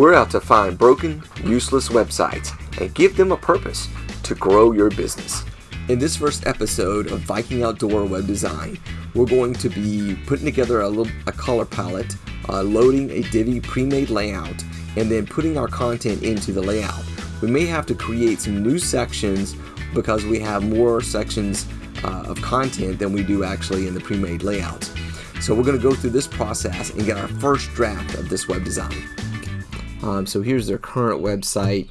We're out to find broken, useless websites and give them a purpose to grow your business. In this first episode of Viking Outdoor Web Design, we're going to be putting together a, little, a color palette, uh, loading a Divi pre-made layout, and then putting our content into the layout. We may have to create some new sections because we have more sections uh, of content than we do actually in the pre-made layouts. So we're going to go through this process and get our first draft of this web design. Um, so here's their current website,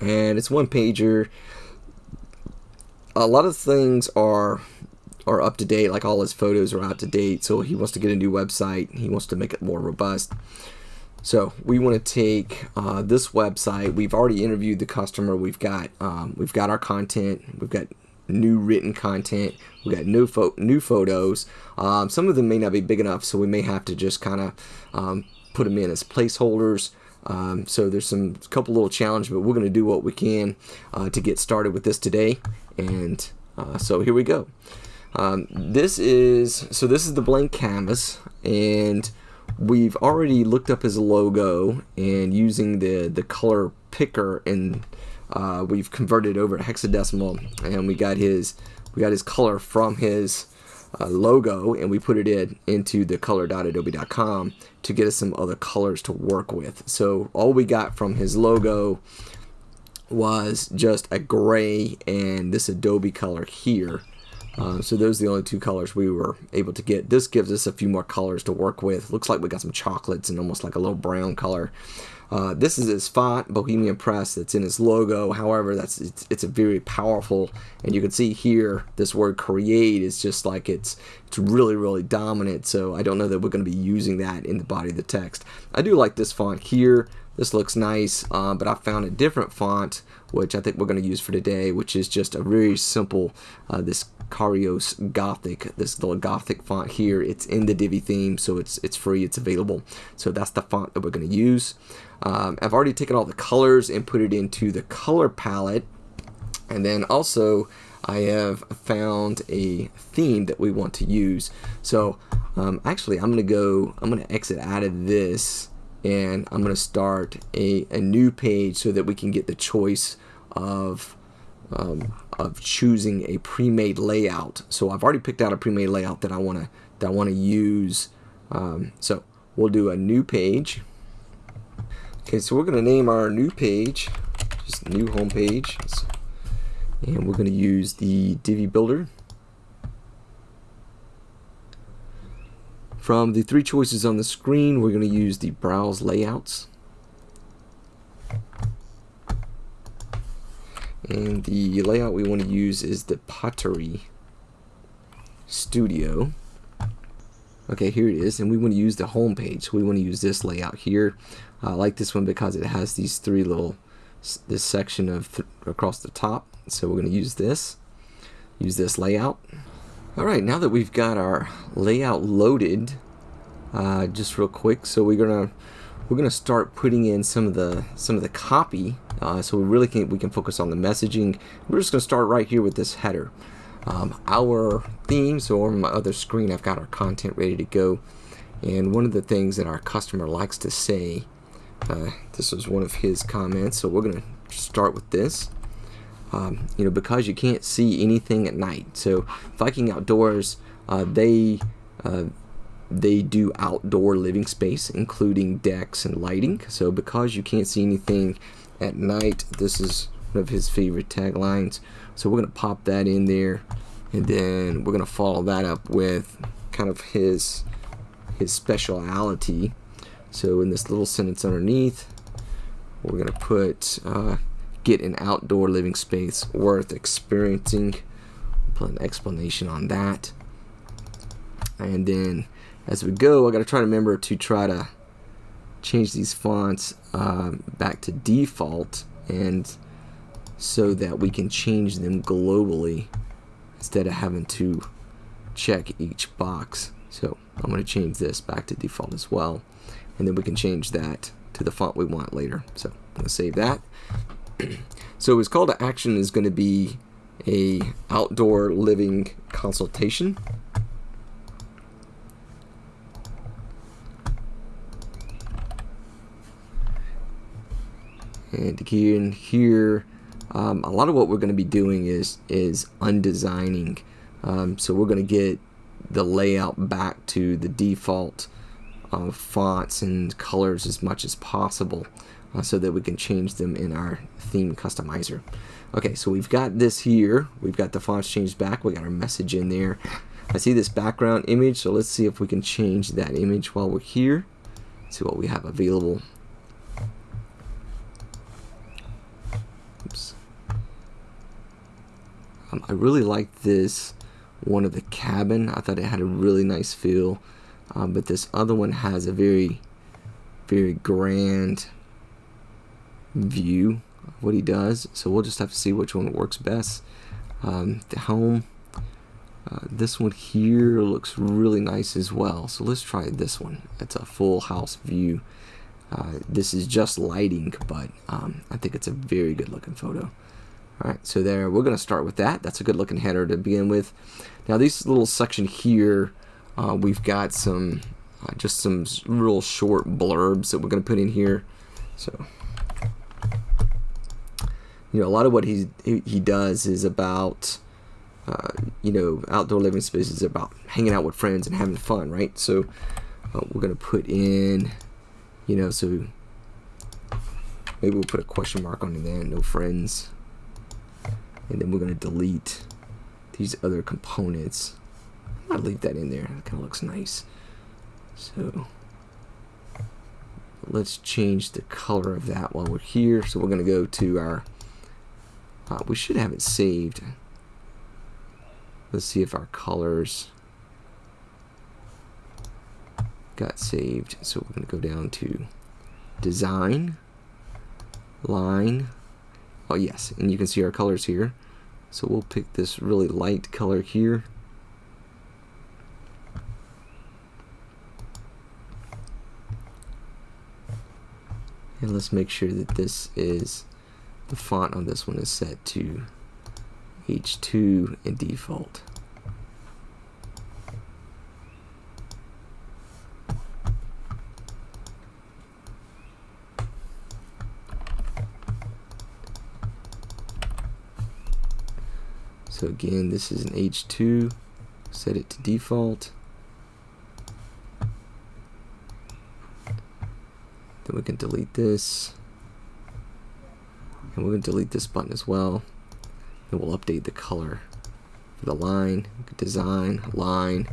and it's one pager. A lot of things are are up to date, like all his photos are out to date. So he wants to get a new website. He wants to make it more robust. So we want to take uh, this website. We've already interviewed the customer. We've got um, we've got our content. We've got new written content. We got new fo- new photos. Um, some of them may not be big enough, so we may have to just kind of um, put them in as placeholders. Um, so there's some couple little challenges, but we're going to do what we can uh, to get started with this today. And uh, so here we go. Um, this is so this is the blank canvas, and we've already looked up his logo and using the the color picker and uh, we've converted over to hexadecimal and we got his we got his color from his uh, logo and we put it in into the color.adobe.com to get us some other colors to work with so all we got from his logo was just a gray and this Adobe color here um, so those are the only two colors we were able to get. This gives us a few more colors to work with. Looks like we got some chocolates and almost like a little brown color. Uh, this is his font, Bohemian Press, that's in his logo. However, that's it's, it's a very powerful, and you can see here this word create is just like it's it's really really dominant. So I don't know that we're going to be using that in the body of the text. I do like this font here. This looks nice, uh, but I found a different font which I think we're going to use for today, which is just a very simple uh, this Carrois Gothic, this little Gothic font here. It's in the Divi theme, so it's it's free, it's available. So that's the font that we're going to use. Um, I've already taken all the colors and put it into the color palette, and then also I have found a theme that we want to use. So um, actually, I'm going to go. I'm going to exit out of this and I'm going to start a, a new page so that we can get the choice of um, of choosing a pre-made layout. So I've already picked out a pre-made layout that I want to that I want to use. Um, so we'll do a new page. Okay, so we're going to name our new page just new home page, and we're going to use the Divi Builder. From the three choices on the screen, we're going to use the Browse Layouts. And the layout we want to use is the Pottery Studio. Okay, here it is, and we want to use the home page. We want to use this layout here. I like this one because it has these three little, this section of th across the top. So we're going to use this, use this layout. All right, now that we've got our layout loaded, uh, just real quick, so we're gonna we're gonna start putting in some of the some of the copy, uh, so we really can we can focus on the messaging. We're just gonna start right here with this header. Um, our theme, so on my other screen, I've got our content ready to go, and one of the things that our customer likes to say, uh, this was one of his comments, so we're gonna start with this um, you know, because you can't see anything at night. So Viking Outdoors, uh, they uh, they do outdoor living space, including decks and lighting. So because you can't see anything at night, this is one of his favorite taglines. So we're gonna pop that in there, and then we're gonna follow that up with kind of his his speciality. So in this little sentence underneath, we're gonna put. Uh, get an outdoor living space worth experiencing. Put an explanation on that. And then as we go, I got to try to remember to try to change these fonts uh, back to default and so that we can change them globally instead of having to check each box. So I'm going to change this back to default as well. And then we can change that to the font we want later. So I'm going to save that. so his call to action is going to be a outdoor living consultation. And again here, um, a lot of what we're going to be doing is is undesigning. Um, so we're going to get the layout back to the default uh, fonts and colors as much as possible uh, so that we can change them in our theme customizer. Okay, so we've got this here. We've got the fonts changed back. We got our message in there. I see this background image, so let's see if we can change that image while we're here. See what we have available. Um, I really like this one of the cabin. I thought it had a really nice feel. Um, but this other one has a very, very grand view of what he does. So we'll just have to see which one works best. Um, the home. Uh, this one here looks really nice as well. So let's try this one. It's a full house view. Uh, this is just lighting, but um, I think it's a very good looking photo. Alright, so there, we're going to start with that. That's a good looking header to begin with. Now this little section here, uh, we've got some, uh, just some real short blurbs that we're going to put in here. So, you know, a lot of what he, he does is about, uh, you know, outdoor living spaces about hanging out with friends and having fun, right? So uh, we're going to put in, you know, so maybe we'll put a question mark on it then, no friends and then we're going to delete these other components. I'll leave that in there. That kind of looks nice. So let's change the color of that while we're here. So we're going to go to our uh, we should have it saved. Let's see if our colors got saved. So we're going to go down to design line Oh yes, and you can see our colors here. So we'll pick this really light color here. And let's make sure that this is, the font on this one is set to H2 and default. So again, this is an H2. Set it to default. Then we can delete this. And we're going to delete this button as well. Then we'll update the color for the line. Design, line,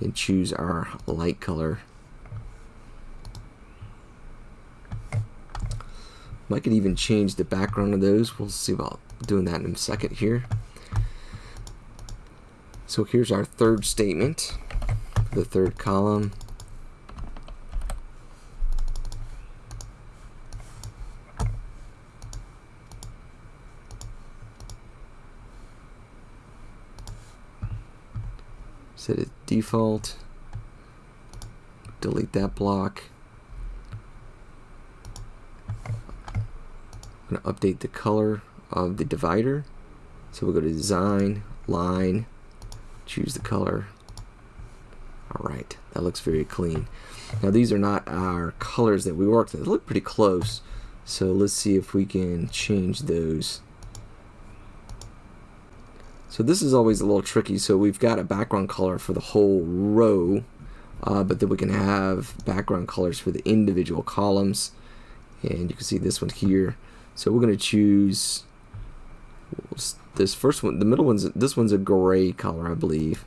and choose our light color. I could even change the background of those. We'll see about doing that in a second here. So here's our third statement, the third column. Set it default. Delete that block. I'm to update the color of the divider. So we'll go to design, line, choose the color. Alright that looks very clean. Now these are not our colors that we worked with. They look pretty close. So let's see if we can change those. So this is always a little tricky. So we've got a background color for the whole row uh, but then we can have background colors for the individual columns. And you can see this one here. So we're going to choose this first one, the middle one's, this one's a gray color, I believe.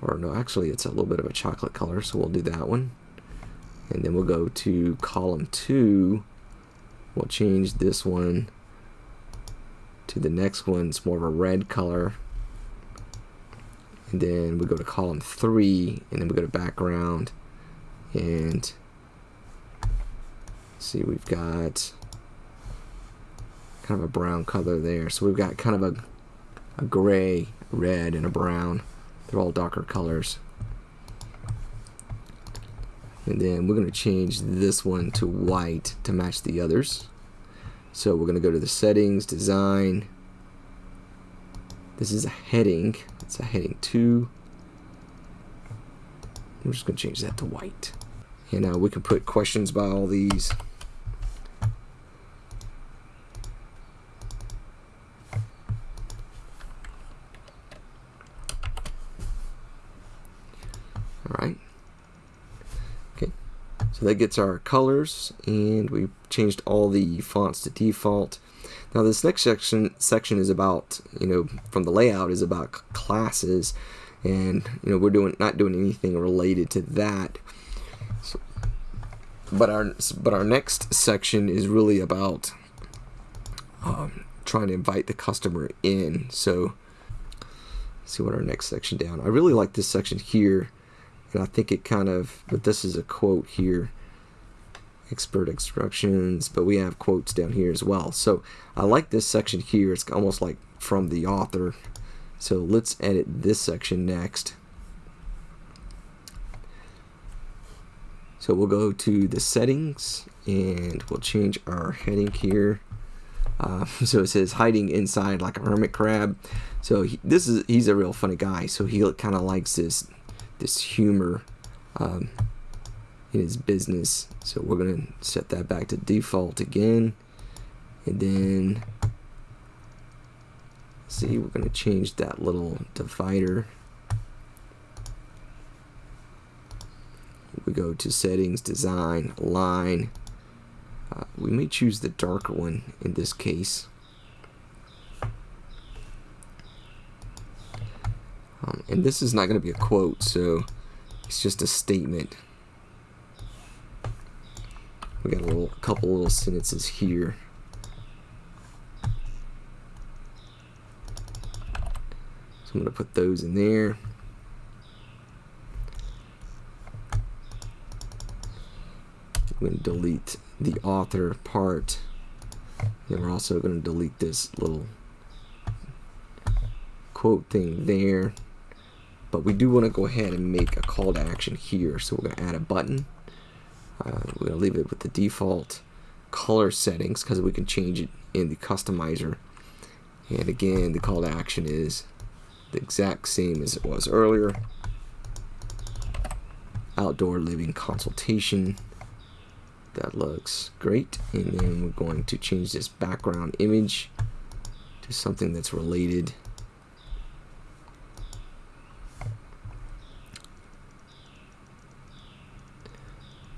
Or no, actually it's a little bit of a chocolate color, so we'll do that one. And then we'll go to column two. We'll change this one to the next one. It's more of a red color. And then we go to column three, and then we go to background. And see, we've got kind of a brown color there. So we've got kind of a, a gray, red, and a brown. They're all darker colors. And then we're going to change this one to white to match the others. So we're going to go to the settings, design. This is a heading. It's a heading 2. I'm just going to change that to white. And now we can put questions by all these. So that gets our colors, and we changed all the fonts to default. Now this next section section is about you know from the layout is about classes, and you know we're doing not doing anything related to that. So, but our but our next section is really about um, trying to invite the customer in. So see what our next section down. I really like this section here, I think it kind of, but this is a quote here, expert instructions, but we have quotes down here as well. So I like this section here. It's almost like from the author. So let's edit this section next. So we'll go to the settings and we'll change our heading here. Uh, so it says hiding inside like a hermit crab. So he, this is he's a real funny guy. So he kind of likes this this humor um, in his business. So we're gonna set that back to default again, and then see we're gonna change that little divider. We go to settings, design, line. Uh, we may choose the darker one in this case. Um, and this is not going to be a quote, so it's just a statement. We got a little, couple little sentences here. So I'm going to put those in there. I'm going to delete the author part. And we're also going to delete this little quote thing there. But we do want to go ahead and make a call to action here. So we're going to add a button. Uh, we're going to leave it with the default color settings because we can change it in the customizer. And again, the call to action is the exact same as it was earlier. Outdoor living consultation. That looks great. And then we're going to change this background image to something that's related.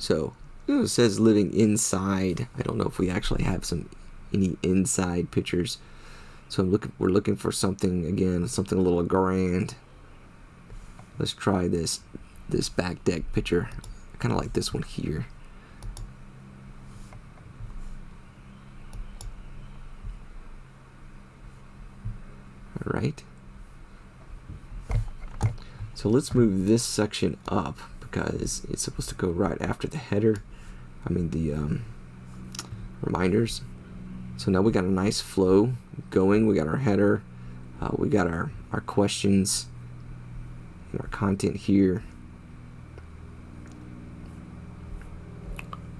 So it says living inside. I don't know if we actually have some any inside pictures. So I'm looking we're looking for something again, something a little grand. Let's try this this back deck picture. I kinda like this one here. Alright. So let's move this section up because it's supposed to go right after the header. I mean the um, reminders. So now we got a nice flow going. We got our header. Uh, we got our, our questions and our content here.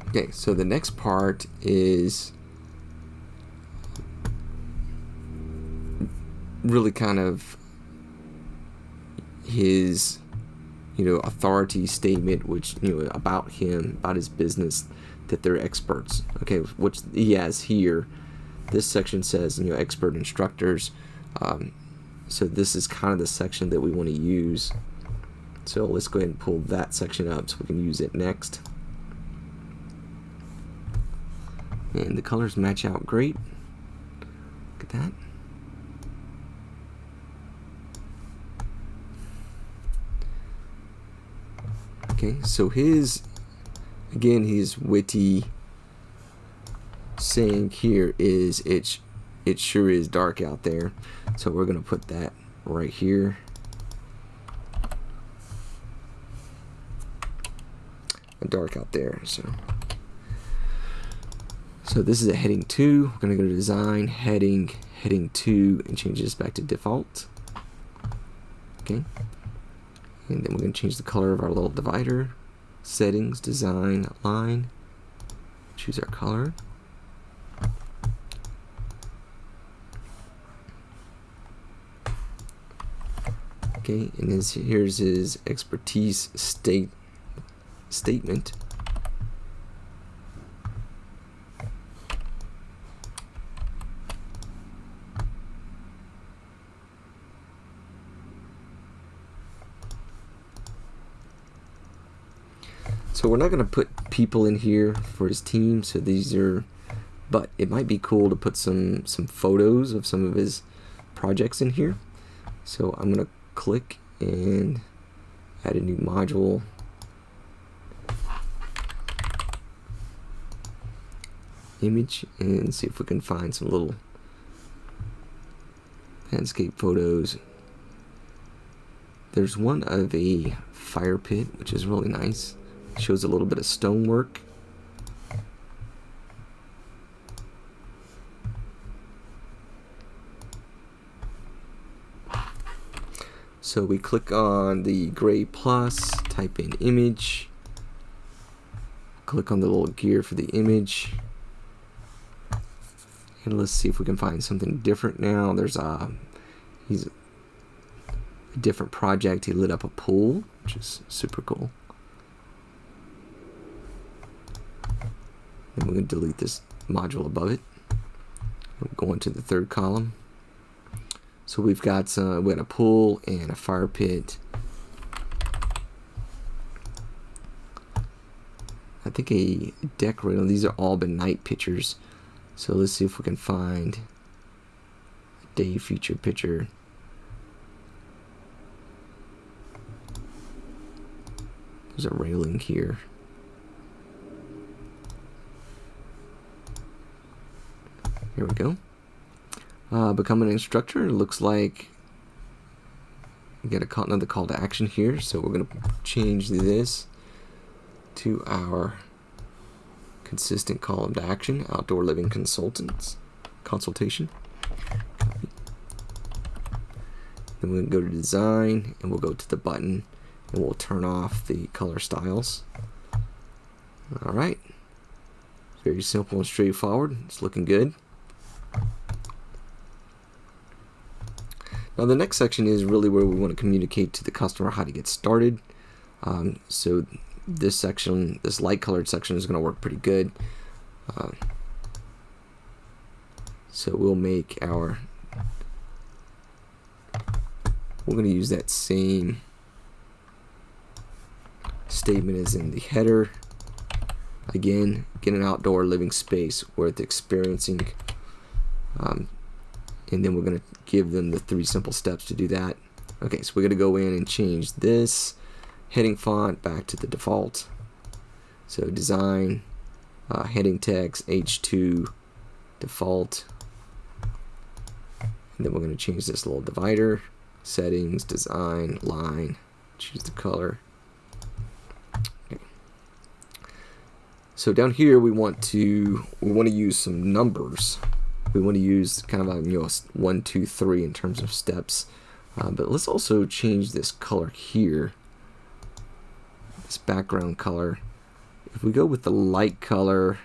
Okay, so the next part is really kind of his you know authority statement which you know about him about his business that they're experts. Okay which he has here. This section says you know expert instructors. Um, so this is kind of the section that we want to use. So let's go ahead and pull that section up so we can use it next. And the colors match out great. Look at that Okay, so his, again, his witty saying here is it, it sure is dark out there. So we're going to put that right here. dark out there. So, so this is a heading two. We're going to go to design, heading, heading two, and change this back to default. Okay. And then we're going to change the color of our little divider. Settings, design, line. Choose our color. Okay, and his, here's his expertise state statement. So we're not going to put people in here for his team. So these are, but it might be cool to put some some photos of some of his projects in here. So I'm going to click and add a new module. image and see if we can find some little landscape photos. There's one of a fire pit, which is really nice. Shows a little bit of stonework. So we click on the gray plus, type in image, click on the little gear for the image, and let's see if we can find something different now. There's a, he's a different project. He lit up a pool, which is super cool. And we're going to delete this module above it. We'll go into the third column. So we've got some, we got a pool and a fire pit. I think a decorator. These are all been night pictures. So let's see if we can find a day feature picture. There's a railing here. Here we go. Uh, become an instructor. Looks like we get a another call to action here. So we're going to change this to our consistent column to action, outdoor living consultants, consultation. Then we're going to go to design and we'll go to the button and we'll turn off the color styles. Alright. Very simple and straightforward. It's looking good. Now the next section is really where we want to communicate to the customer how to get started. Um, so this section, this light colored section is going to work pretty good. Uh, so we'll make our, we're going to use that same statement as in the header. Again, get an outdoor living space worth experiencing. Um, and then we're going to give them the three simple steps to do that. Okay, so we're going to go in and change this heading font back to the default. So design, uh, heading text, H2, default. And then we're going to change this little divider, settings, design, line, choose the color. So down here we want to we want to use some numbers. We want to use kind of a you know one, two, three in terms of steps. Uh, but let's also change this color here this background color. If we go with the light color,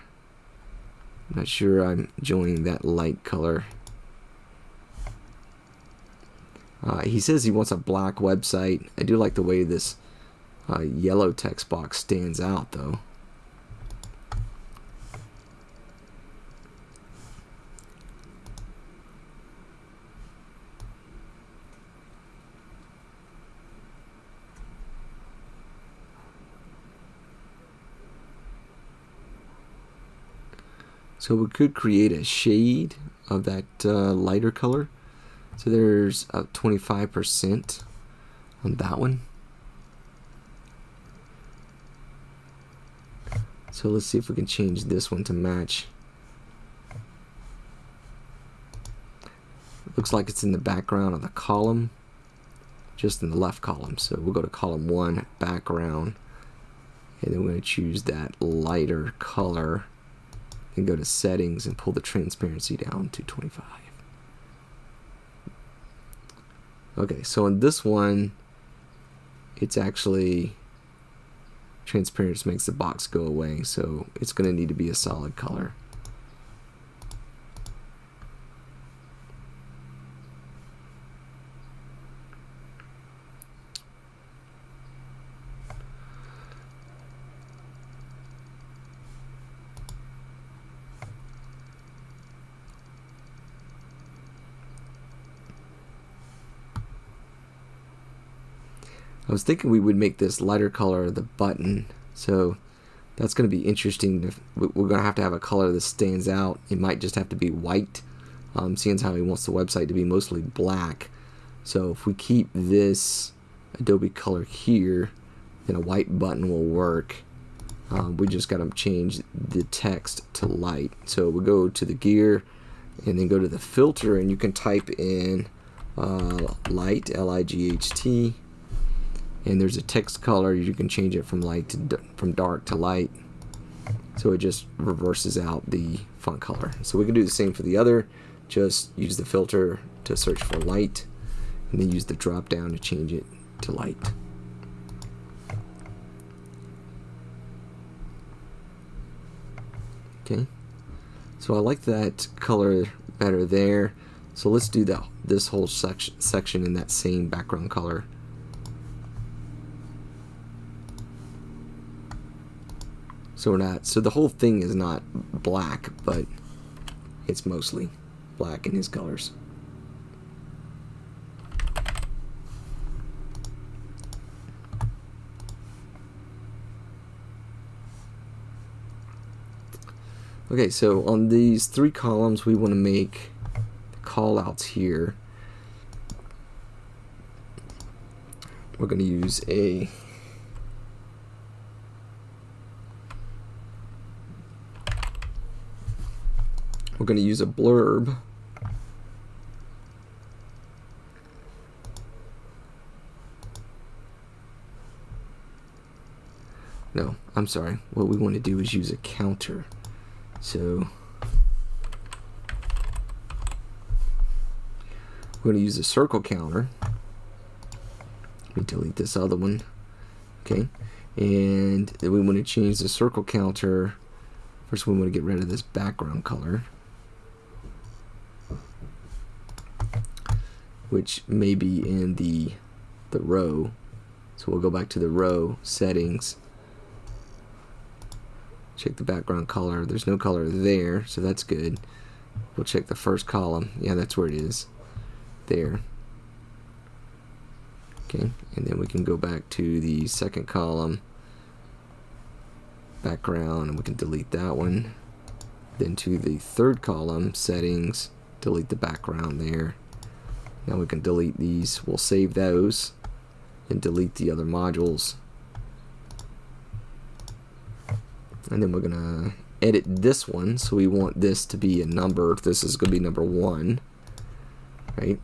I'm not sure I'm enjoying that light color. Uh, he says he wants a black website. I do like the way this uh, yellow text box stands out though. So we could create a shade of that uh, lighter color. So there's a 25% on that one. So let's see if we can change this one to match. Looks like it's in the background of the column, just in the left column. So we'll go to column one, background, and then we're going to choose that lighter color and go to settings and pull the transparency down to 25. Okay, so in this one, it's actually transparency makes the box go away, so it's going to need to be a solid color. I was thinking we would make this lighter color the button So that's going to be interesting. We're going to have to have a color that stands out. It might just have to be white, um, seeing how he wants the website to be mostly black. So if we keep this Adobe color here, then a white button will work. Um, we just got to change the text to light. So we go to the gear and then go to the filter and you can type in uh, light, L-I-G-H-T, and there's a text color. You can change it from light to from dark to light. So it just reverses out the font color. So we can do the same for the other. Just use the filter to search for light, and then use the drop down to change it to light. Okay. So I like that color better there. So let's do that this whole section section in that same background color. So we're not so the whole thing is not black, but it's mostly black in his colors. Okay, so on these three columns, we want to make callouts here. We're going to use a going to use a blurb no I'm sorry what we want to do is use a counter so we're going to use a circle counter. Let me delete this other one. Okay, and then we want to change the circle counter. First, we want to get rid of this background color, which may be in the the row. So we'll go back to the row settings. Check the background color. There's no color there so that's good. We'll check the first column. Yeah that's where it is. There. Okay and then we can go back to the second column. Background and we can delete that one. Then to the third column settings delete the background there now we can delete these. We'll save those and delete the other modules. And then we're gonna edit this one. So we want this to be a number. This is gonna be number one right?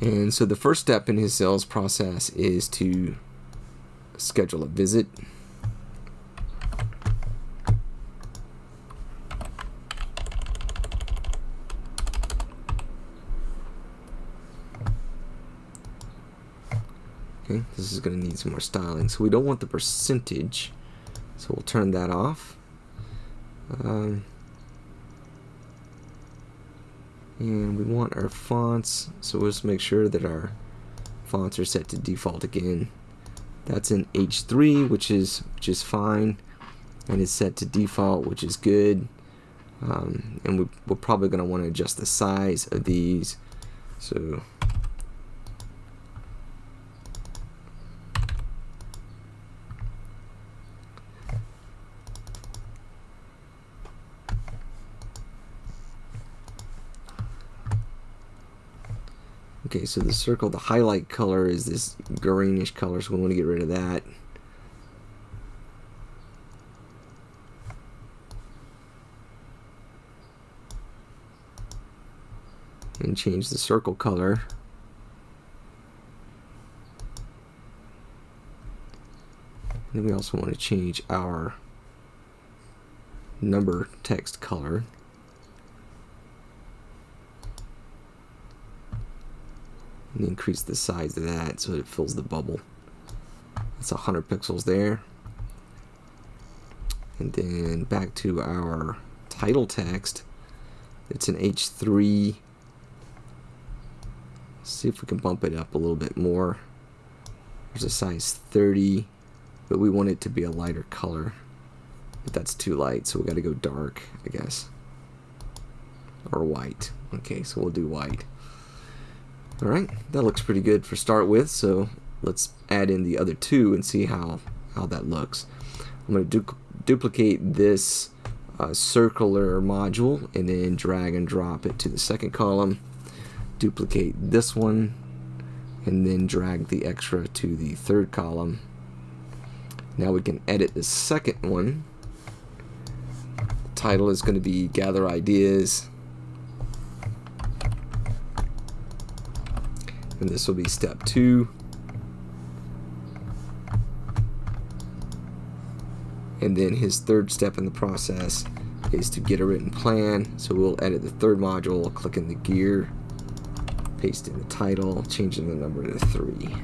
And so the first step in his sales process is to schedule a visit Okay, this is going to need some more styling. So we don't want the percentage, so we'll turn that off. Um, and we want our fonts, so we'll just make sure that our fonts are set to default again. That's in H3, which is which is fine, and it's set to default, which is good. Um, and we, we're probably going to want to adjust the size of these. So Okay, so the circle, the highlight color is this greenish color, so we want to get rid of that. And change the circle color. And then we also want to change our number text color. And increase the size of that so it fills the bubble. That's 100 pixels there. And then back to our title text. It's an H3. Let's see if we can bump it up a little bit more. There's a size 30, but we want it to be a lighter color. But that's too light, so we got to go dark, I guess. Or white. Okay, so we'll do white. Alright, that looks pretty good for start with, so let's add in the other two and see how, how that looks. I'm going to du duplicate this uh, circular module and then drag and drop it to the second column. Duplicate this one and then drag the extra to the third column. Now we can edit the second one. The title is going to be Gather Ideas. And this will be step two. and then his third step in the process is to get a written plan. So we'll edit the third module click in the gear paste in the title changing the number to 3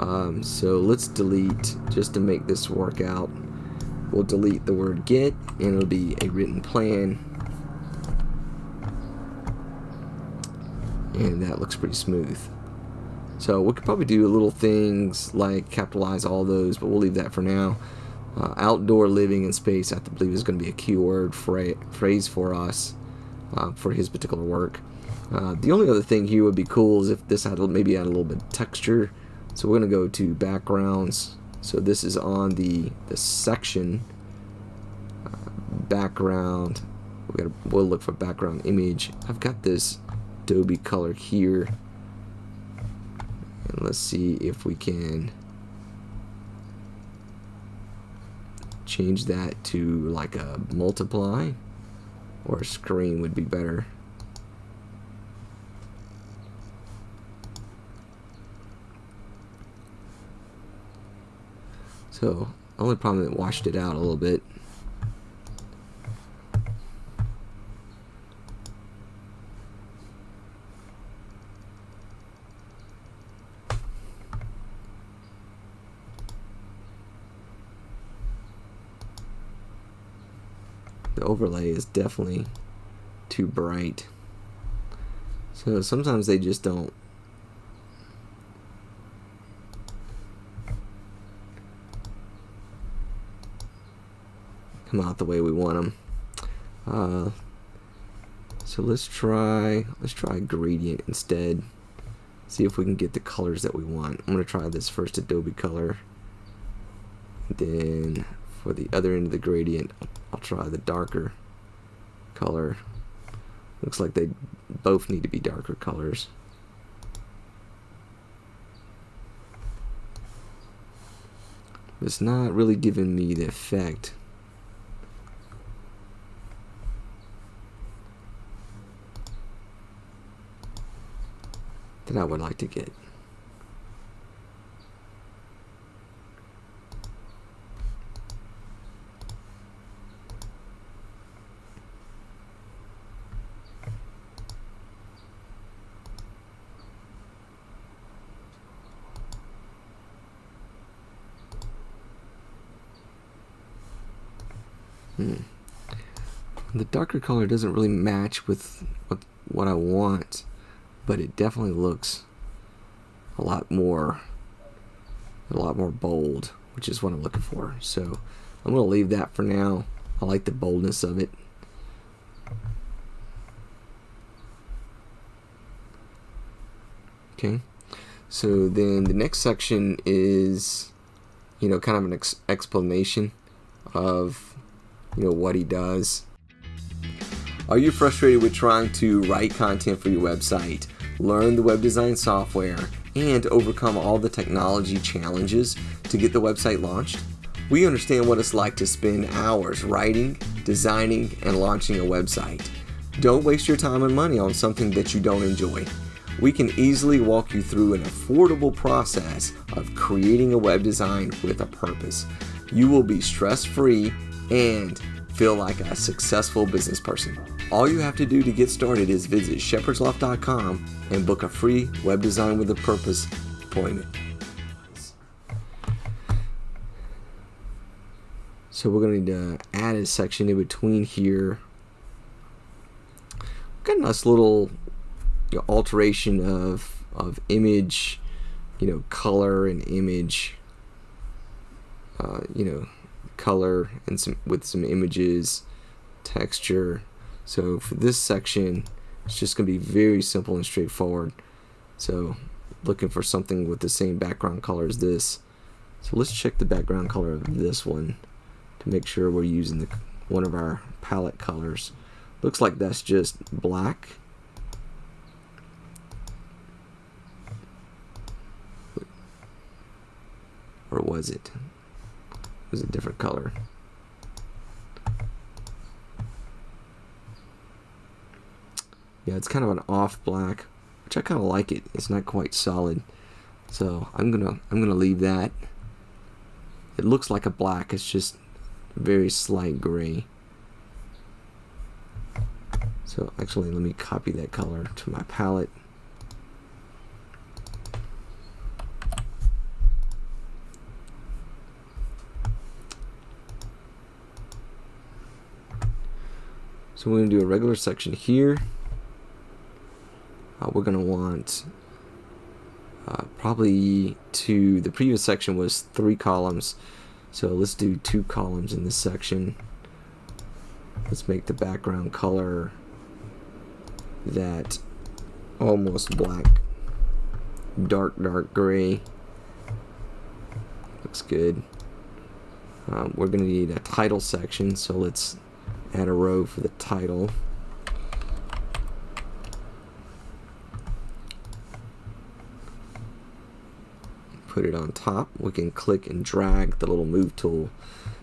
um, so let's delete just to make this work out. We'll delete the word get and it'll be a written plan and that looks pretty smooth so we could probably do little things like capitalize all those, but we'll leave that for now. Uh, outdoor living and space, I believe, is going to be a keyword phrase for us uh, for his particular work. Uh, the only other thing here would be cool is if this had maybe add a little bit of texture. So we're going to go to backgrounds. So this is on the the section uh, background. We got we'll look for background image. I've got this Adobe color here and let's see if we can change that to like a multiply or a screen would be better. So, only problem that washed it out a little bit. The overlay is definitely too bright. So sometimes they just don't come out the way we want them. Uh, so let's try let's try gradient instead. See if we can get the colors that we want. I'm gonna try this first Adobe color. Then for the other end of the gradient, I'll try the darker color. Looks like they both need to be darker colors. It's not really giving me the effect. that I would like to get. Hmm. The darker color doesn't really match with what, what I want, but it definitely looks a lot more a lot more bold, which is what I'm looking for. So I'm going to leave that for now. I like the boldness of it. Okay. So then the next section is, you know, kind of an ex explanation of you know what he does. Are you frustrated with trying to write content for your website, learn the web design software, and overcome all the technology challenges to get the website launched? We understand what it's like to spend hours writing, designing, and launching a website. Don't waste your time and money on something that you don't enjoy. We can easily walk you through an affordable process of creating a web design with a purpose. You will be stress free and feel like a successful business person. All you have to do to get started is visit shepherdsloft.com and book a free web design with a purpose appointment. So we're going to need to add a section in between here. Got a nice little you know, alteration of of image, you know, color and image. Uh, you know, color and some with some images, texture. So for this section, It's just going to be very simple and straightforward. So looking for something with the same background color as this. So let's check the background color of this one to make sure we're using the one of our palette colors. Looks like that's just black. Or was it? It was a different color. Yeah, it's kind of an off black, which I kind of like it. It's not quite solid. So I'm gonna I'm gonna leave that. It looks like a black, it's just very slight gray. So actually let me copy that color to my palette. So we're to do a regular section here. Uh, we're going to want uh, probably two, the previous section was three columns. So let's do two columns in this section. Let's make the background color that almost black, dark, dark gray. Looks good. Um, we're going to need a title section, so let's add a row for the title. Put it on top. We can click and drag the little move tool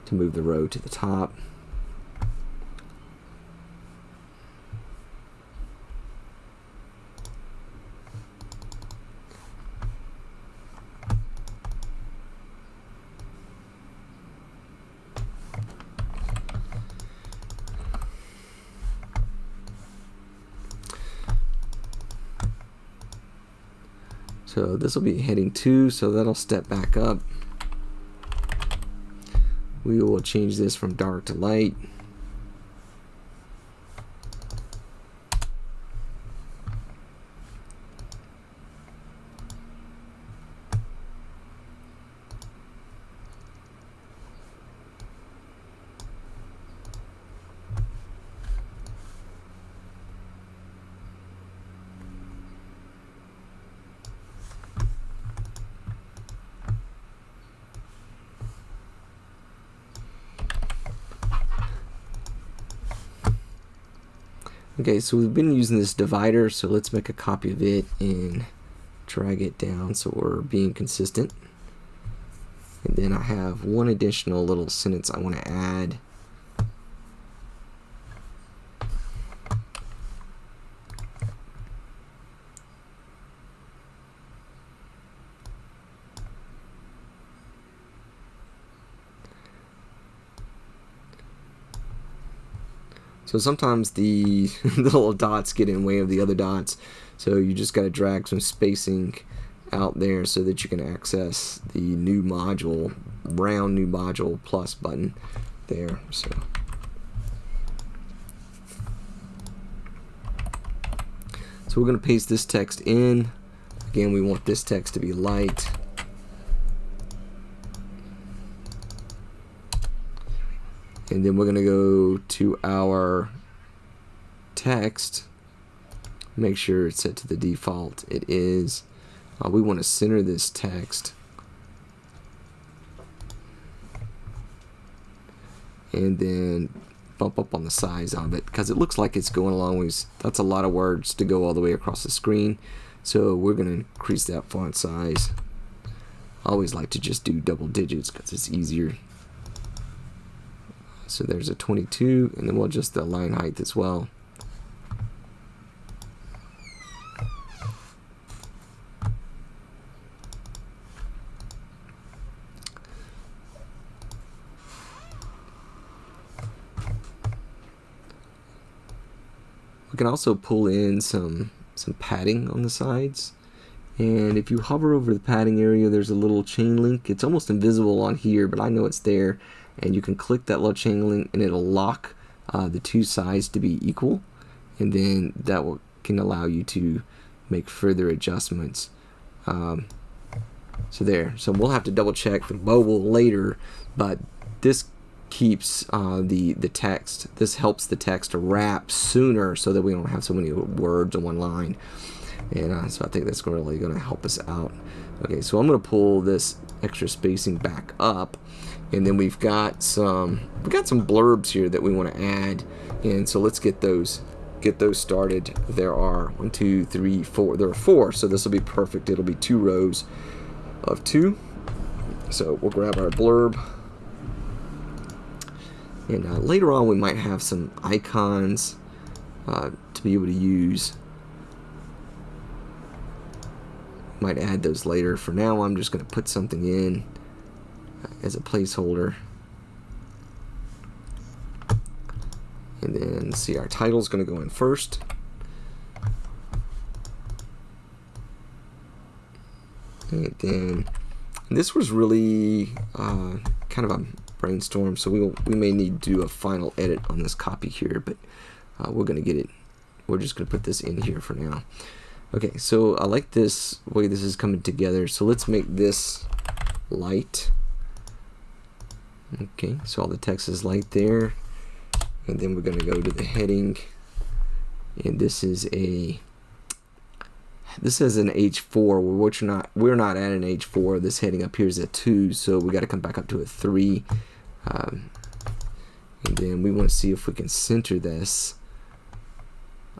to move the row to the top. So this will be heading 2, so that'll step back up. We will change this from dark to light. Okay, so we've been using this divider, so let's make a copy of it and drag it down so we're being consistent. And then I have one additional little sentence I want to add. So sometimes the, little dots get in way of the other dots. So you just got to drag some spacing out there so that you can access the new module, round new module plus button there. So. So we're going to paste this text in. Again, we want this text to be light. And then we're going to go to our text. Make sure it's set to the default. It is uh, we want to center this text. And then bump up on the size of it because it looks like it's going along with that's a lot of words to go all the way across the screen. So we're going to increase that font size. I always like to just do double digits because it's easier so there's a 22, and then we'll adjust the line height as well. We can also pull in some some padding on the sides. And if you hover over the padding area there's a little chain link. It's almost invisible on here but I know it's there and you can click that little chain link and it'll lock uh, the two sides to be equal and then that will, can allow you to make further adjustments um, so there so we'll have to double check the mobile later but this keeps uh, the the text. This helps the text wrap sooner, so that we don't have so many words in one line. And uh, so I think that's really going to help us out. Okay, so I'm going to pull this extra spacing back up, and then we've got some we've got some blurbs here that we want to add, and so let's get those get those started. There are one, two, three, four. There are four, so this will be perfect. It'll be two rows of two. So we'll grab our blurb. And uh, later on, we might have some icons uh, to be able to use. Might add those later. For now, I'm just going to put something in as a placeholder. And then see our title is going to go in first. And then and this was really uh, kind of a brainstorm, so we we may need to do a final edit on this copy here, but uh, we're going to get it. We're just going to put this in here for now. Okay, so I like this way this is coming together. So let's make this light. Okay, so all the text is light there. And then we're going to go to the heading. And this is a this is an H4 which we're not we're not at an H4 this heading up here is a 2 so we got to come back up to a 3 um, and then we want to see if we can center this.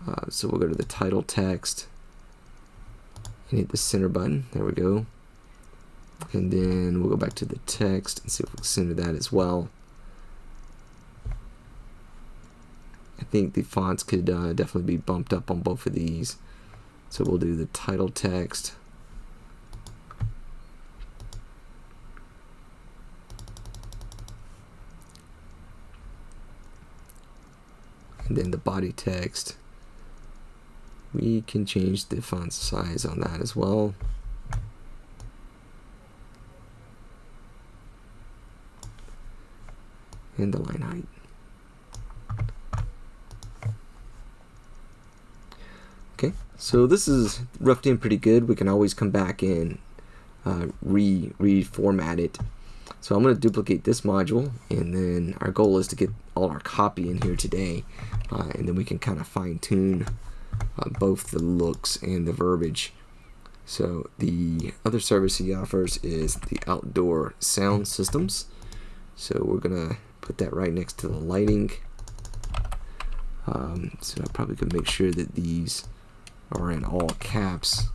Uh, so we'll go to the title text. And hit the center button. There we go and then we'll go back to the text and see if we can center that as well I think the fonts could uh, definitely be bumped up on both of these. So we'll do the title text. And then the body text. We can change the font size on that as well. And the line height. Okay, so this is roughed in pretty good. We can always come back and uh, re reformat it. So I'm going to duplicate this module, and then our goal is to get all our copy in here today, uh, and then we can kind of fine tune uh, both the looks and the verbiage. So the other service he offers is the outdoor sound systems. So we're going to put that right next to the lighting. Um, so I probably could make sure that these are in all caps.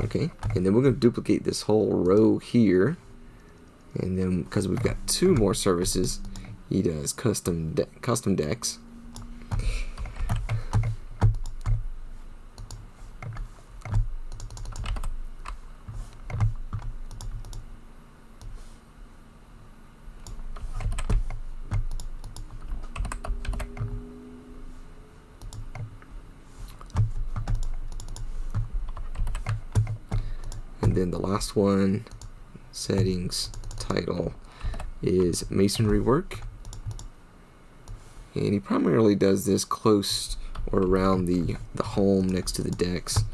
Okay, and then we're going to duplicate this whole row here. And then, because we've got two more services, he does custom de custom decks. And then the last one settings title is masonry work and he primarily does this close or around the the home next to the decks.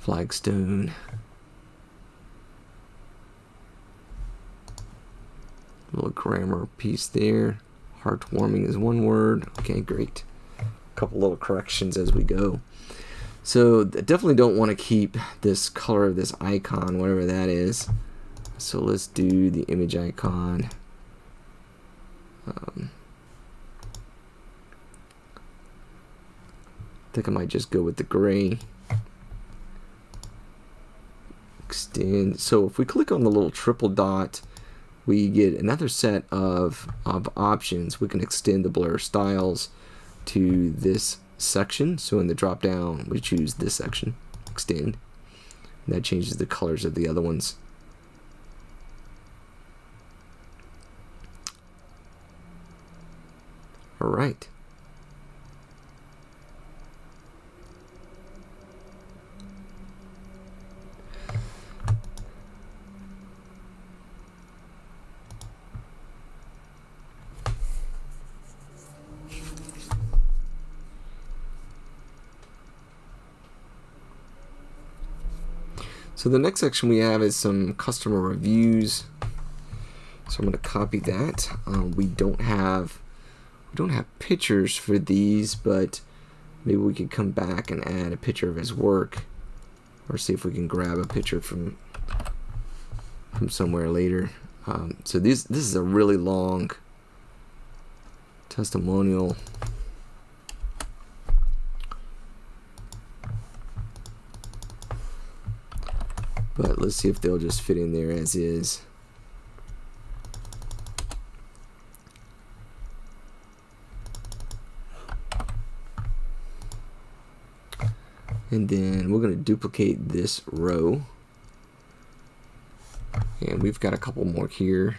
Flagstone. Little grammar piece there. Heartwarming is one word. Okay great. A couple little corrections as we go. So definitely don't want to keep this color of this icon, whatever that is. So let's do the image icon. Um, I think I might just go with the gray. Extend. So if we click on the little triple dot, we get another set of, of options. We can extend the blurb styles to this section. So in the drop down, we choose this section, extend. And that changes the colors of the other ones. All right. So the next section we have is some customer reviews. So I'm going to copy that. Um, we don't have we don't have pictures for these, but maybe we could come back and add a picture of his work, or see if we can grab a picture from from somewhere later. Um, so this this is a really long testimonial. But let's see if they'll just fit in there as is. And then we're going to duplicate this row. And we've got a couple more here.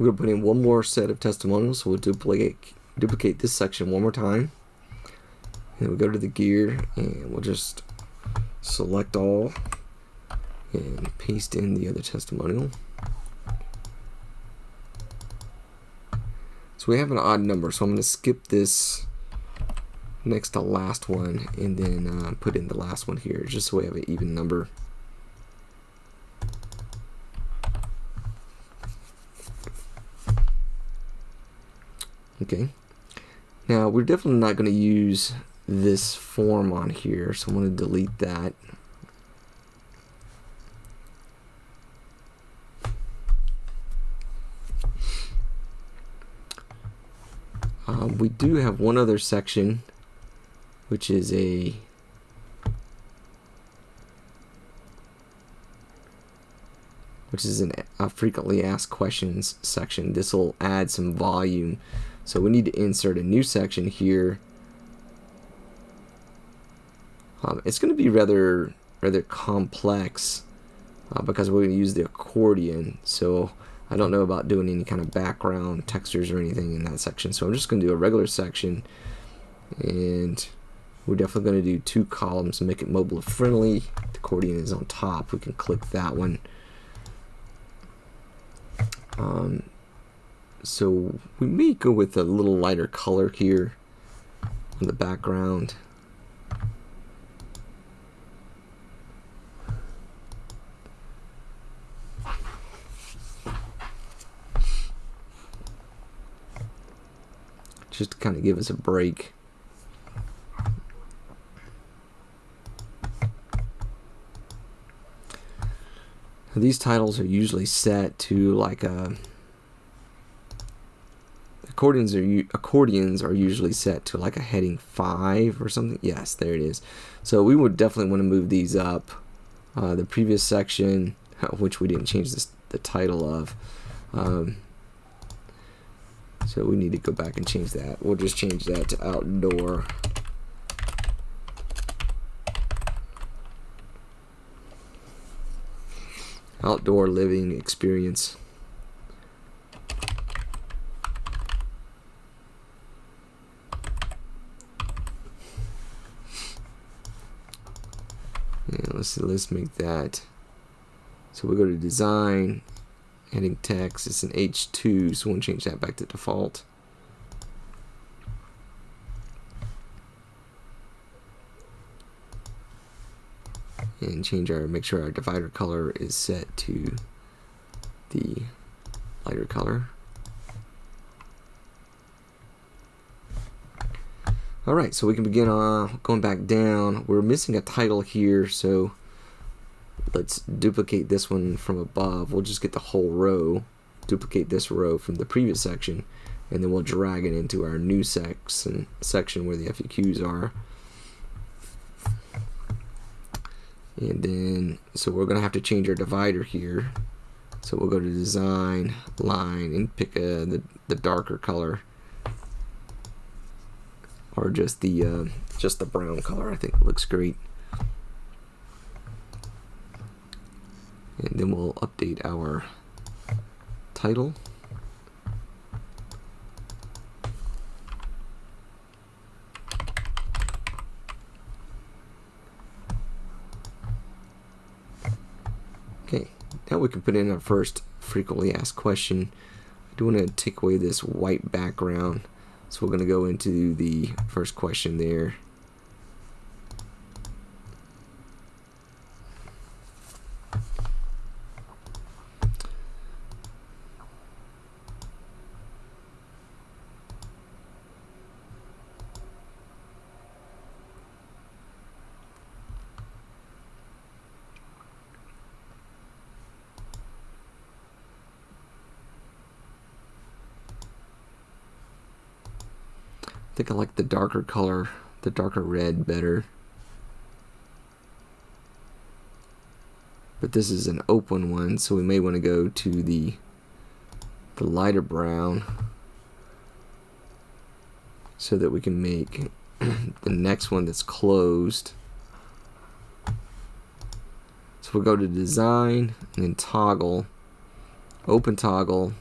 We're going to put in one more set of testimonials, so we'll duplicate, duplicate this section one more time. And we go to the gear, and we'll just select all, and paste in the other testimonial. So we have an odd number, so I'm going to skip this next to last one, and then uh, put in the last one here, just so we have an even number. Okay. Now we're definitely not going to use this form on here, so I'm going to delete that. Um, we do have one other section, which is a which is an, a frequently asked questions section. This will add some volume so we need to insert a new section here. Um, it's going to be rather rather complex uh, because we're going to use the accordion. So I don't know about doing any kind of background textures or anything in that section. So I'm just going to do a regular section and we're definitely going to do two columns to make it mobile friendly. The accordion is on top. We can click that one. Um, so we may go with a little lighter color here on the background. Just to kind of give us a break. These titles are usually set to like a accordions are accordions are usually set to like a heading five or something. Yes, there it is. So we would definitely want to move these up. Uh, the previous section, which we didn't change this, the title of. Um, so we need to go back and change that. We'll just change that to outdoor. Outdoor living experience. Let's see, let's make that. So we go to design, heading text, it's an H2, so we'll change that back to default. And change our, make sure our divider color is set to the lighter color. Alright, so we can begin uh, going back down. We're missing a title here, so let's duplicate this one from above. We'll just get the whole row, duplicate this row from the previous section, and then we'll drag it into our new section section where the FAQs are. And then, so we're gonna have to change our divider here. So we'll go to design, line, and pick a, the, the darker color. Or just the uh, just the brown color, I think looks great. And then we'll update our title. Okay, now we can put in our first frequently asked question. I do want to take away this white background. So we're going to go into the first question there. Think I like the darker color, the darker red better. But this is an open one, so we may want to go to the the lighter brown so that we can make the next one that's closed. So we'll go to design and then toggle. Open toggle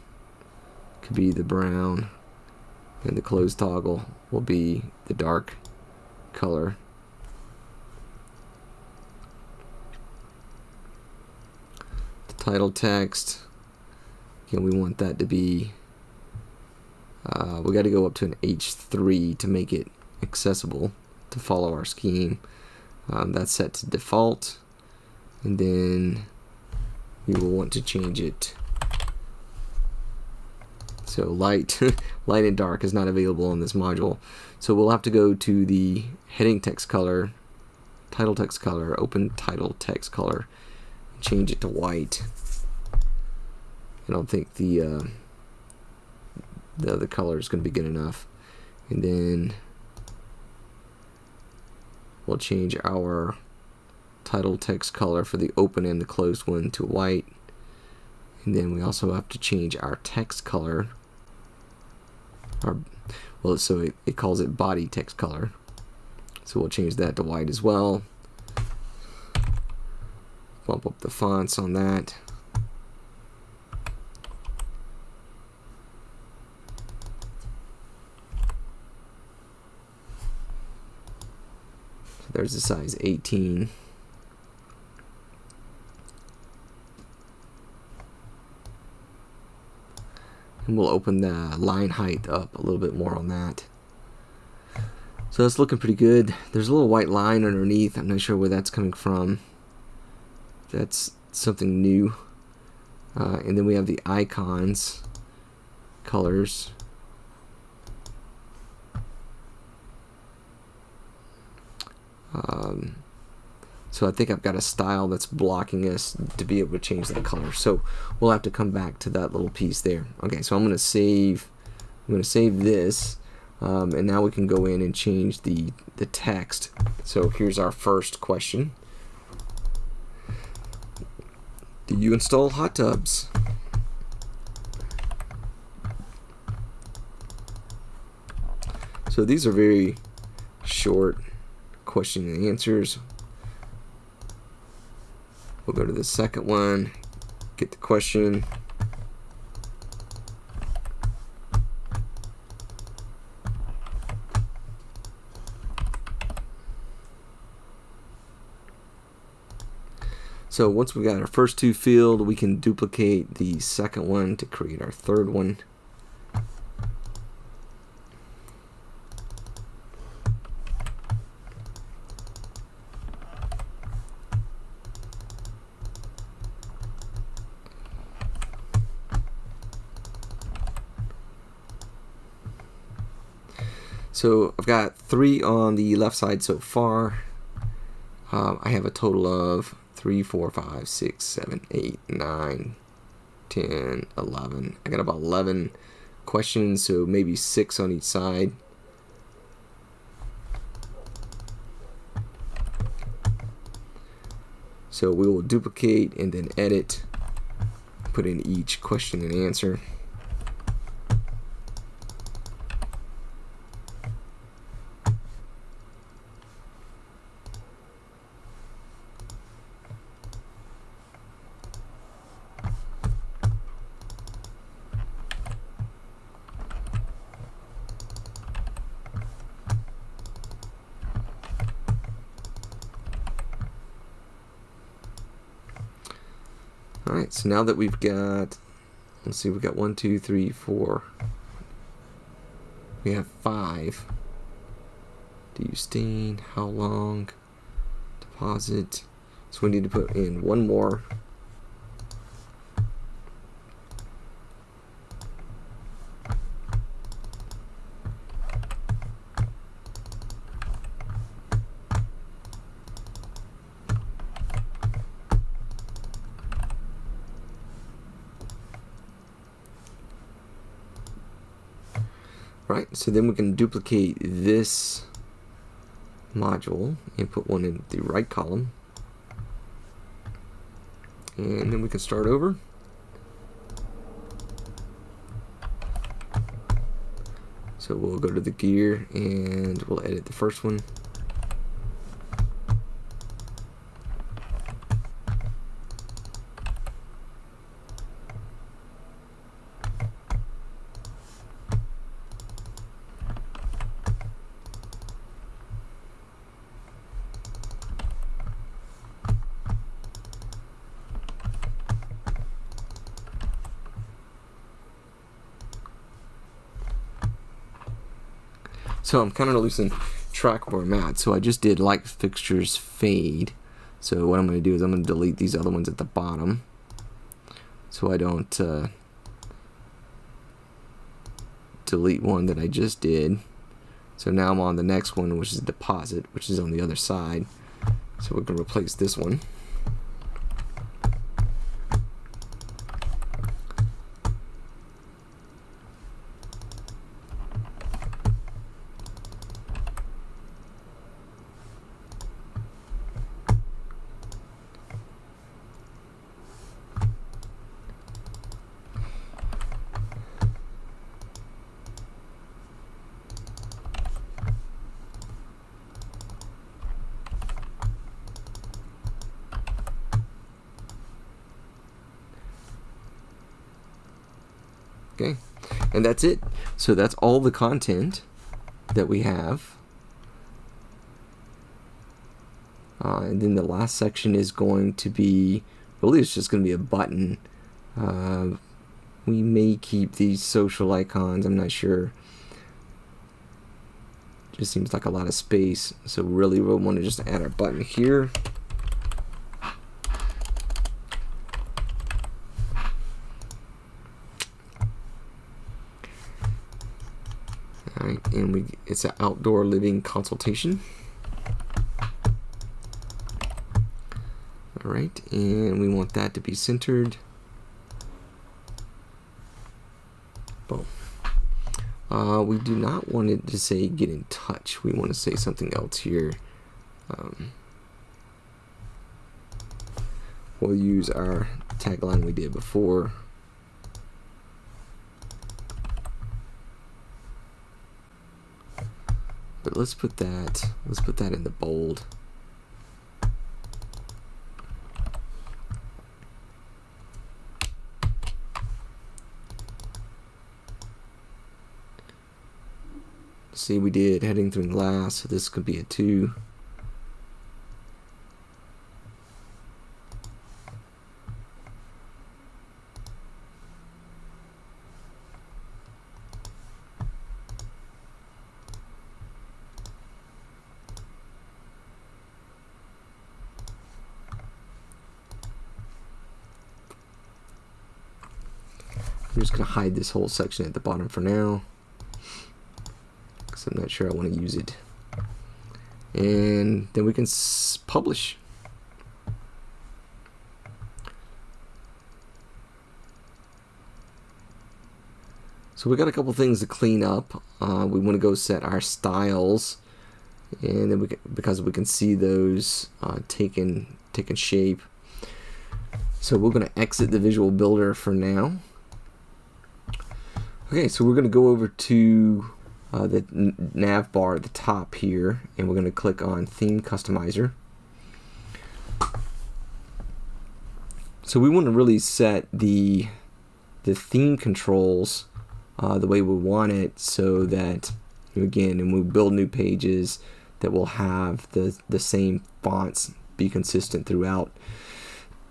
could be the brown and the closed toggle will be the dark color. The title text, again, we want that to be, uh, we got to go up to an H3 to make it accessible to follow our scheme. Um, that's set to default, and then we will want to change it so light, light and dark is not available in this module. So we'll have to go to the heading text color, title text color, open title text color, change it to white. I don't think the uh, the other color is going to be good enough. And then we'll change our title text color for the open and the closed one to white. And then we also have to change our text color or well so it, it calls it body text color. So we'll change that to white as well. Bump up the fonts on that. There's the size 18 and we'll open the line height up a little bit more on that. So that's looking pretty good. There's a little white line underneath. I'm not sure where that's coming from. That's something new. Uh, and then we have the icons, colors. So I think I've got a style that's blocking us to be able to change that color. So we'll have to come back to that little piece there. Okay, so I'm going to save. I'm going to save this, um, and now we can go in and change the the text. So here's our first question. Do you install hot tubs? So these are very short question and answers. We'll go to the second one, get the question. So once we've got our first two filled, we can duplicate the second one to create our third one. So I've got three on the left side so far. Um, I have a total of 3, 4, 5, 6, 7, 8, 9, 10, 11. I got about 11 questions, so maybe six on each side. So we will duplicate and then edit, put in each question and answer. Alright, so now that we've got, let's see, we've got one, two, three, four. We have five. Do you stain? How long? Deposit. So we need to put in one more. Right, so then we can duplicate this module and put one in the right column. And then we can start over. So we'll go to the gear and we'll edit the first one. So I'm kind of losing track where I'm at. So I just did light fixtures fade. So what I'm going to do is I'm going to delete these other ones at the bottom. So I don't uh, delete one that I just did. So now I'm on the next one, which is deposit, which is on the other side. So we're going to replace this one. Okay, and that's it. So that's all the content that we have. Uh, and then the last section is going to be, really it's just going to be a button. Uh, we may keep these social icons, I'm not sure. Just seems like a lot of space. So really we'll want to just add our button here. Alright, and we it's an outdoor living consultation. Alright, and we want that to be centered. Boom. Uh, we do not want it to say get in touch. We want to say something else here. Um, we'll use our tagline we did before. But let's put that, let's put that in the bold. See, we did heading through glass, so this could be a 2. Just going to hide this whole section at the bottom for now because I'm not sure I want to use it. And then we can publish. So we got a couple things to clean up. Uh, we want to go set our styles, and then we can, because we can see those uh, taking taking shape. So we're going to exit the Visual Builder for now. Okay, so we're going to go over to uh, the nav bar at the top here, and we're going to click on Theme Customizer. So we want to really set the the theme controls uh, the way we want it, so that again, when we build new pages, that will have the the same fonts be consistent throughout.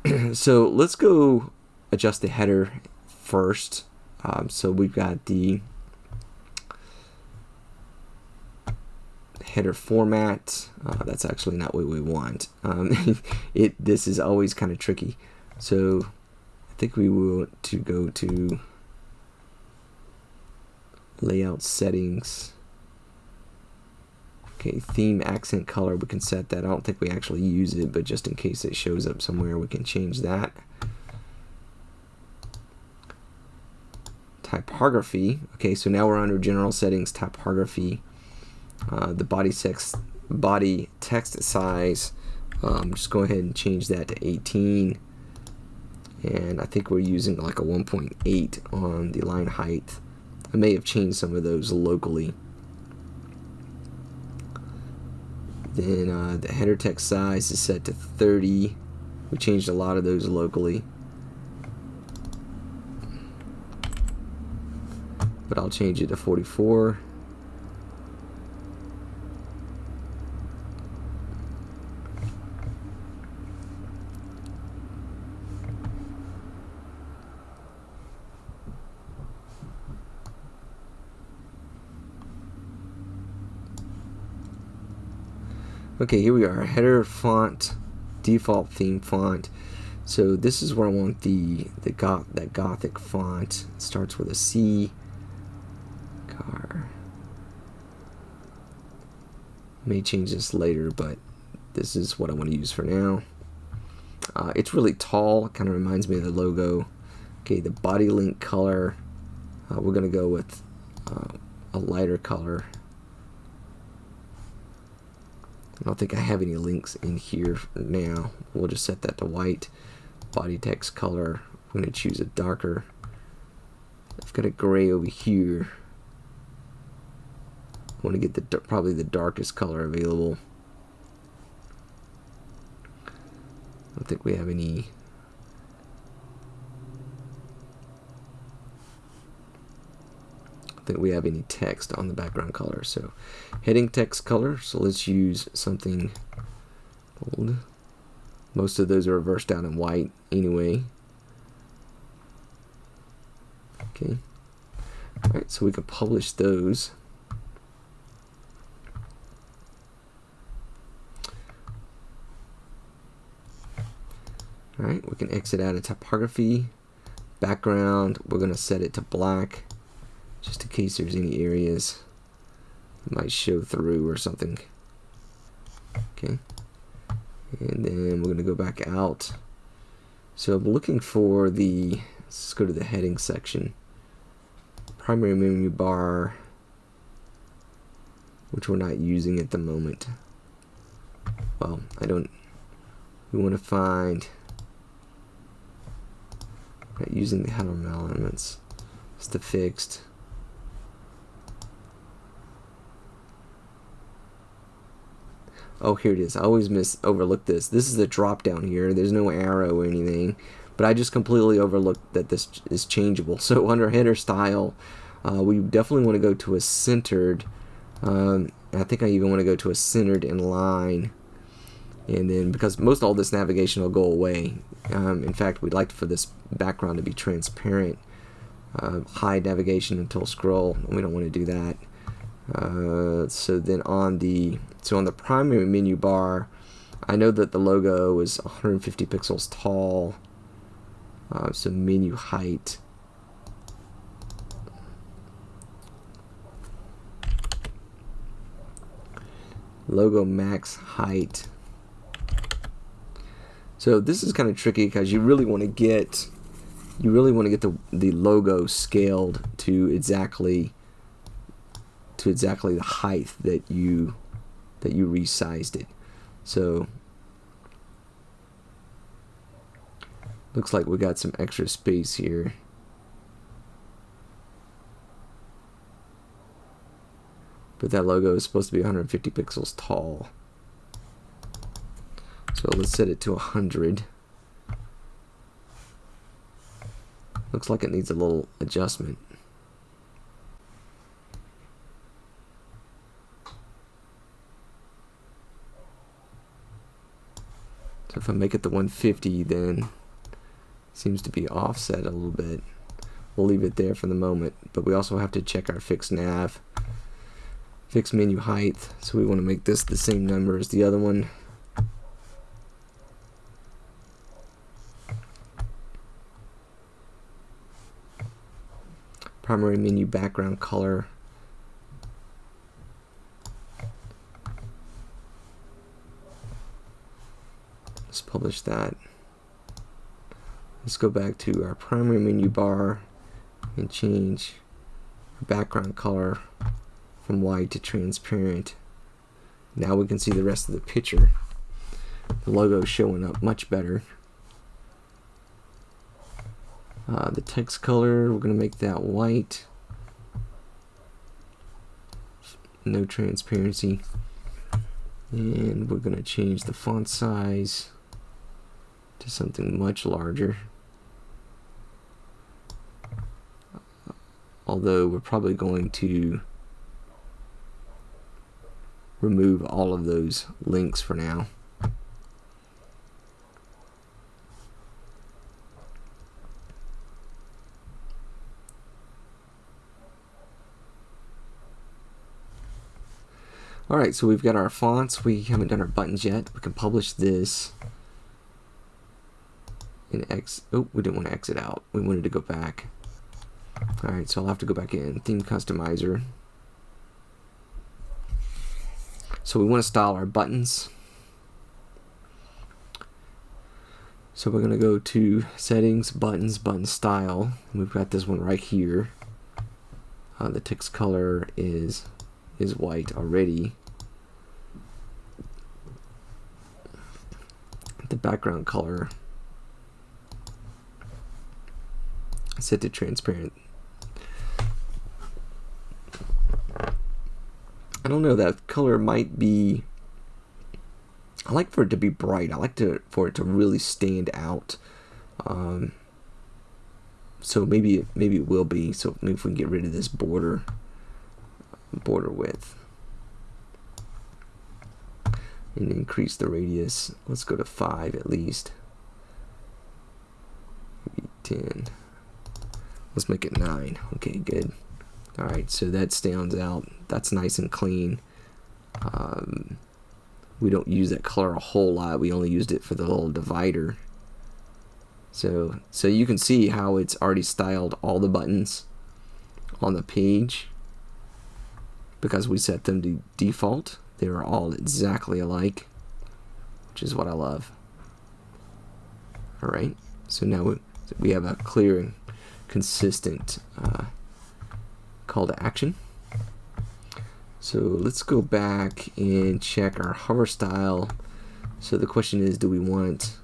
so let's go adjust the header first. Um, so we've got the header format. Uh, that's actually not what we want. Um, it this is always kind of tricky. So I think we want to go to layout settings. Okay, theme accent color, we can set that. I don't think we actually use it, but just in case it shows up somewhere, we can change that. Typography. Okay, so now we're under general settings, typography. Uh, the body text, body text size, um, just go ahead and change that to 18. And I think we're using like a 1.8 on the line height. I may have changed some of those locally. Then uh, the header text size is set to 30. We changed a lot of those locally. I'll change it to 44. Okay, here we are, header font, default theme font. So this is where I want the the goth that gothic font. It starts with a C May change this later, but this is what I want to use for now. Uh, it's really tall, kind of reminds me of the logo. Okay, the body link color, uh, we're going to go with uh, a lighter color. I don't think I have any links in here now. We'll just set that to white. Body text color, I'm going to choose a darker. I've got a gray over here want to get the probably the darkest color available. I don't think we have any think we have any text on the background color. So heading text color, so let's use something bold. Most of those are reversed down in white anyway. Okay. Alright, so we can publish those. Alright, we can exit out of typography. Background, we're going to set it to black, just in case there's any areas that might show through or something. Okay. And then we're going to go back out. So I'm looking for the, let's go to the heading section. Primary menu bar, which we're not using at the moment. Well, I don't, we want to find using the header elements. It's the fixed. Oh, here it is. I always miss overlook this. This is the drop down here. There's no arrow or anything. But I just completely overlooked that this is changeable. So under header style, uh, we definitely want to go to a centered. Um, I think I even want to go to a centered in line and then because most all this navigation will go away. Um, in fact we'd like for this background to be transparent uh, hide navigation until scroll. We don't want to do that. Uh, so then on the so on the primary menu bar I know that the logo is 150 pixels tall. Uh, so menu height. Logo max height so this is kind of tricky because you really want to get you really want to get the the logo scaled to exactly to exactly the height that you that you resized it. So looks like we got some extra space here. But that logo is supposed to be 150 pixels tall. So let's set it to 100. Looks like it needs a little adjustment. So if I make it the 150 then seems to be offset a little bit. We'll leave it there for the moment, but we also have to check our fixed nav, fixed menu height. So we want to make this the same number as the other one. Primary menu background color. Let's publish that. Let's go back to our primary menu bar and change background color from white to transparent. Now we can see the rest of the picture. The logo showing up much better. Uh, the text color, we're going to make that white. No transparency. And we're going to change the font size to something much larger. Although we're probably going to remove all of those links for now. Alright, so we've got our fonts. We haven't done our buttons yet. We can publish this in X. Oh, we didn't want to exit out. We wanted to go back. Alright, so I'll have to go back in. Theme Customizer. So we want to style our buttons. So we're going to go to Settings, Buttons, Button Style. We've got this one right here. Uh, the text color is is white already. The background color set to transparent. I don't know, that color might be I like for it to be bright. I like to for it to really stand out. Um, so maybe maybe it will be. So maybe if we can get rid of this border border width and increase the radius. Let's go to 5 at least. Maybe 10 let's make it 9 okay good. Alright so that stands out. That's nice and clean. Um, we don't use that color a whole lot. We only used it for the little divider. So so you can see how it's already styled all the buttons on the page because we set them to default. They are all exactly alike, which is what I love. Alright, so now we, we have a clear and consistent uh, call to action. So let's go back and check our hover style. So the question is, do we want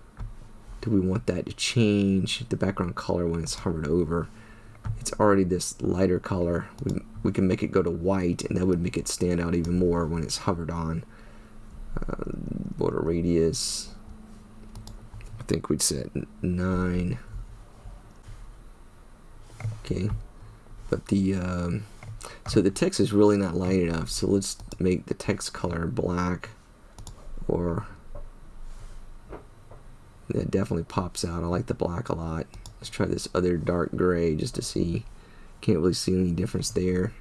do we want that to change the background color when it's hovered over? It's already this lighter color. We, we can make it go to white and that would make it stand out even more when it's hovered on. Uh, border radius I think we'd set 9 okay but the um, so the text is really not light enough so let's make the text color black or that definitely pops out. I like the black a lot Let's try this other dark gray just to see. Can't really see any difference there.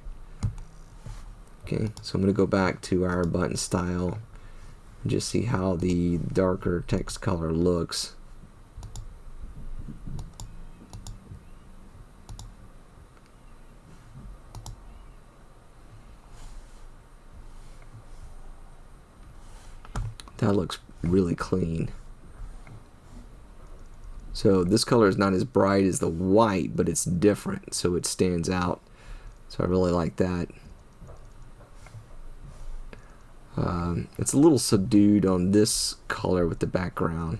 Okay, so I'm going to go back to our button style and just see how the darker text color looks. That looks really clean. So this color is not as bright as the white, but it's different, so it stands out. So I really like that. Um, it's a little subdued on this color with the background.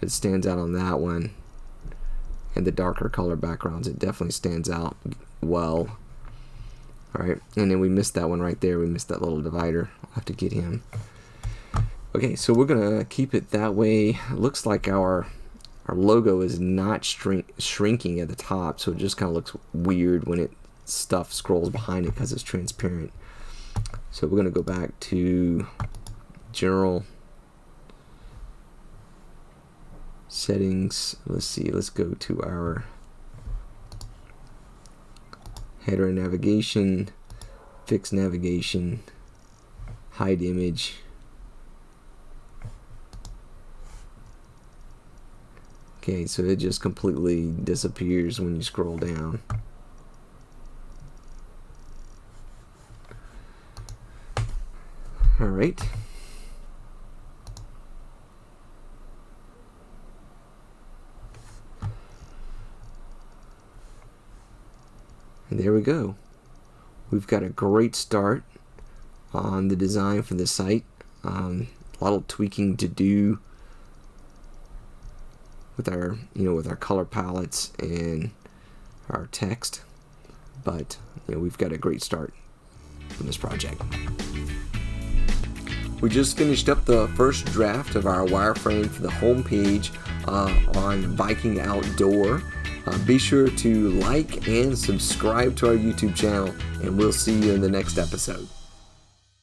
It stands out on that one. And the darker color backgrounds, it definitely stands out well. Alright, and then we missed that one right there. We missed that little divider. I'll have to get him. Okay, so we're gonna keep it that way. Looks like our our logo is not shrink, shrinking at the top, so it just kind of looks weird when it stuff scrolls behind it because it's transparent. So we're gonna go back to general settings. Let's see. Let's go to our header navigation, fix navigation, hide image. Okay, so it just completely disappears when you scroll down. All right. And there we go. We've got a great start on the design for the site. Um, a lot of tweaking to do with our you know with our color palettes and our text but you know, we've got a great start in this project we just finished up the first draft of our wireframe for the home page uh, on Viking Outdoor. Uh, be sure to like and subscribe to our YouTube channel, and we'll see you in the next episode.